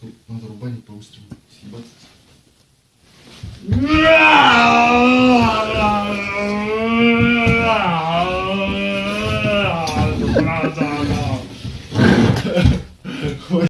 Надо, надо рубанить по-быстрому. Съебаться. Ha ha ha.